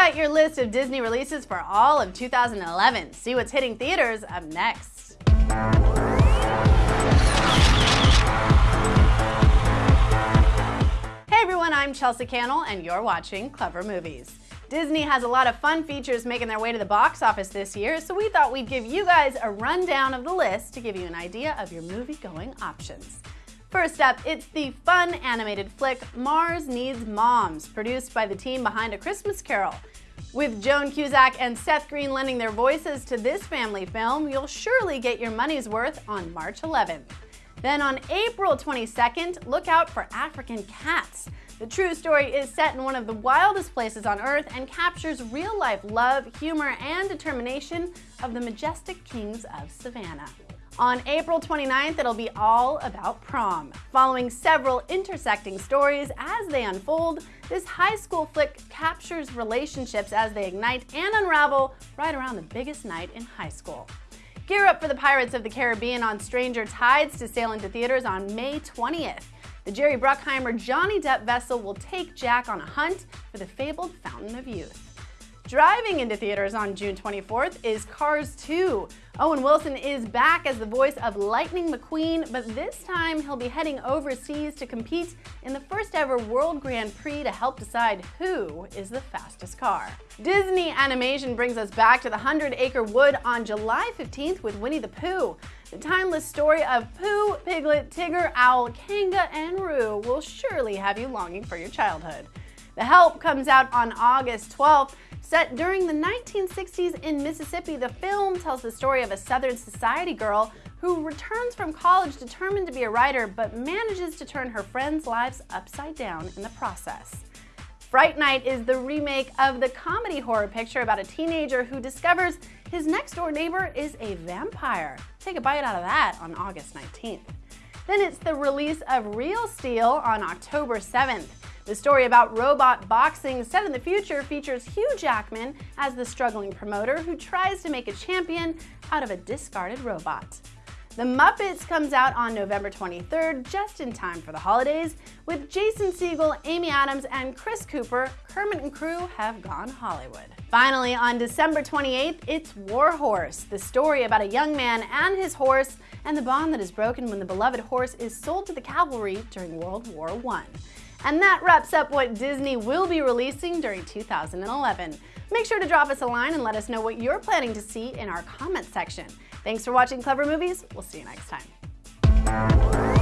got your list of Disney releases for all of 2011. See what's hitting theaters up next. Hey everyone, I'm Chelsea Cannell and you're watching Clevver Movies. Disney has a lot of fun features making their way to the box office this year, so we thought we'd give you guys a rundown of the list to give you an idea of your movie-going options. First up, it's the fun animated flick Mars Needs Moms, produced by the team behind A Christmas Carol. With Joan Cusack and Seth Green lending their voices to this family film, you'll surely get your money's worth on March 11th. Then on April 22nd, look out for African Cats. The true story is set in one of the wildest places on Earth and captures real-life love, humor, and determination of the majestic kings of Savannah. On April 29th, it'll be all about prom. Following several intersecting stories as they unfold, this high school flick captures relationships as they ignite and unravel right around the biggest night in high school. Gear up for the Pirates of the Caribbean on Stranger Tides to sail into theaters on May 20th. The Jerry Bruckheimer Johnny Depp vessel will take Jack on a hunt for the fabled Fountain of Youth. Driving into theaters on June 24th is Cars 2. Owen Wilson is back as the voice of Lightning McQueen, but this time he'll be heading overseas to compete in the first ever World Grand Prix to help decide who is the fastest car. Disney Animation brings us back to the Hundred Acre Wood on July 15th with Winnie the Pooh. The timeless story of Pooh, Piglet, Tigger, Owl, Kanga, and Roo will surely have you longing for your childhood. The Help comes out on August 12th. Set during the 1960s in Mississippi, the film tells the story of a Southern society girl who returns from college determined to be a writer but manages to turn her friends' lives upside down in the process. Fright Night is the remake of the comedy horror picture about a teenager who discovers his next door neighbor is a vampire. Take a bite out of that on August 19th. Then it's the release of Real Steel on October 7th. The story about robot boxing set in the future features Hugh Jackman as the struggling promoter who tries to make a champion out of a discarded robot. The Muppets comes out on November 23rd, just in time for the holidays, with Jason Segel, Amy Adams, and Chris Cooper, Kermit and crew have gone Hollywood. Finally, on December 28th, it's War Horse, the story about a young man and his horse and the bond that is broken when the beloved horse is sold to the cavalry during World War I. And that wraps up what Disney will be releasing during 2011. Make sure to drop us a line and let us know what you're planning to see in our comment section. Thanks for watching Clevver Movies. We'll see you next time.